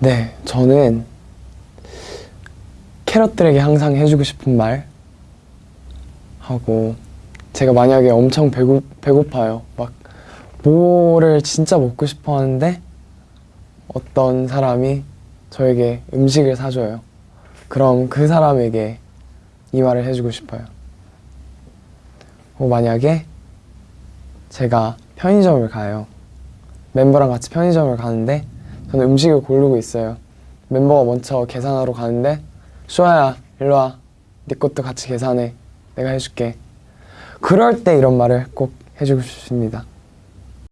네, 저는 캐럿들에게 항상 해주고 싶은 말 하고 제가 만약에 엄청 배고, 배고파요. 막 뭐를 진짜 먹고 싶어 하는데 어떤 사람이 저에게 음식을 사줘요. 그럼 그 사람에게 이 말을 해주고 싶어요. 어, 만약에 제가 편의점을 가요. 멤버랑 같이 편의점을 가는데 저는 음식을 고르고 있어요. 멤버가 먼저 계산하러 가는데 슈아야 일로 와. 네 것도 같이 계산해. 내가 해줄게. 그럴 때 이런 말을 꼭 해주고 싶습니다.